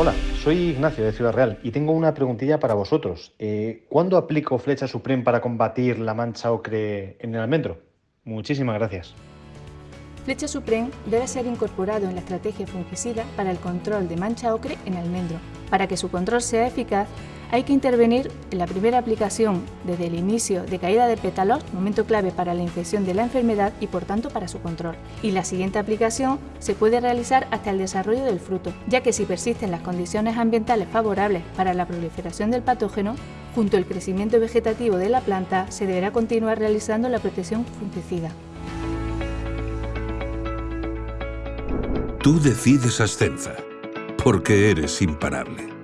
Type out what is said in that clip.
Hola, soy Ignacio de Ciudad Real y tengo una preguntilla para vosotros. Eh, ¿Cuándo aplico flecha Supreme para combatir la mancha ocre en el almendro? Muchísimas gracias. Flecha Supreme debe ser incorporado en la estrategia fungicida para el control de mancha ocre en almendro. Para que su control sea eficaz, hay que intervenir en la primera aplicación desde el inicio de caída de pétalos, momento clave para la infección de la enfermedad y por tanto para su control. Y la siguiente aplicación se puede realizar hasta el desarrollo del fruto, ya que si persisten las condiciones ambientales favorables para la proliferación del patógeno, junto al crecimiento vegetativo de la planta se deberá continuar realizando la protección fungicida. Tú decides Ascenza, porque eres imparable.